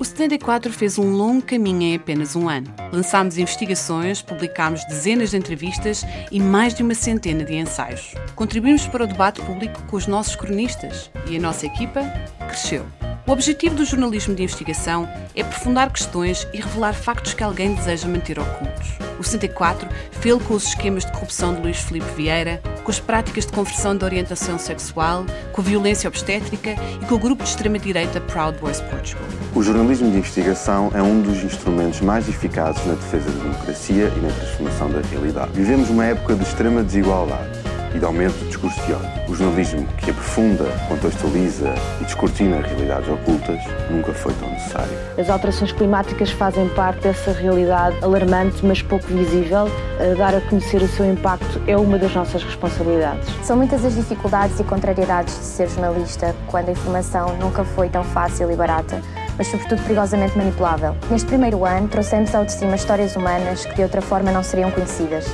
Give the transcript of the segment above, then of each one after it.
O 74 fez um longo caminho em apenas um ano. Lançámos investigações, publicámos dezenas de entrevistas e mais de uma centena de ensaios. Contribuímos para o debate público com os nossos cronistas e a nossa equipa cresceu. O objetivo do jornalismo de investigação é aprofundar questões e revelar factos que alguém deseja manter ocultos. O 64 fez com os esquemas de corrupção de Luís Filipe Vieira, com as práticas de conversão de orientação sexual, com a violência obstétrica e com o grupo de extrema-direita Proud Boys Portugal. O jornalismo de investigação é um dos instrumentos mais eficazes na defesa da democracia e na transformação da realidade. Vivemos uma época de extrema desigualdade e de aumento do discurso de ódio. O jornalismo que aprofunda, contextualiza e descortina realidades ocultas nunca foi tão necessário. As alterações climáticas fazem parte dessa realidade alarmante, mas pouco visível. Dar a conhecer o seu impacto é uma das nossas responsabilidades. São muitas as dificuldades e contrariedades de ser jornalista, quando a informação nunca foi tão fácil e barata mas sobretudo perigosamente manipulável. Neste primeiro ano, trouxemos ao de cima histórias humanas que de outra forma não seriam conhecidas.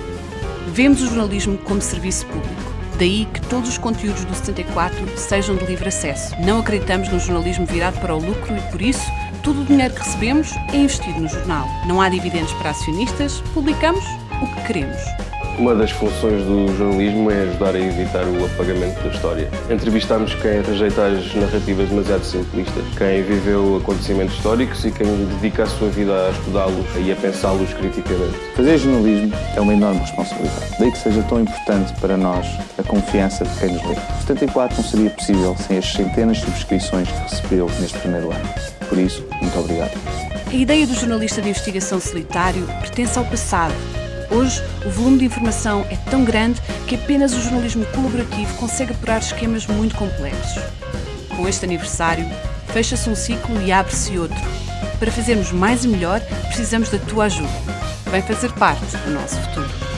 Vemos o jornalismo como serviço público. Daí que todos os conteúdos do 74 sejam de livre acesso. Não acreditamos no jornalismo virado para o lucro e, por isso, todo o dinheiro que recebemos é investido no jornal. Não há dividendos para acionistas, publicamos o que queremos. Uma das funções do jornalismo é ajudar a evitar o apagamento da história. Entrevistamos quem rejeita as narrativas demasiado simplistas, quem viveu acontecimentos históricos e quem dedica a sua vida a estudá-los e a pensá-los criticamente. Fazer jornalismo é uma enorme responsabilidade. Daí que seja tão importante para nós a confiança de quem nos lê. O 74 não seria possível sem as centenas de subscrições que recebeu neste primeiro ano. Por isso, muito obrigado. A ideia do jornalista de investigação solitário pertence ao passado Hoje, o volume de informação é tão grande que apenas o jornalismo colaborativo consegue apurar esquemas muito complexos. Com este aniversário, fecha-se um ciclo e abre-se outro. Para fazermos mais e melhor, precisamos da tua ajuda. Vem fazer parte do nosso futuro.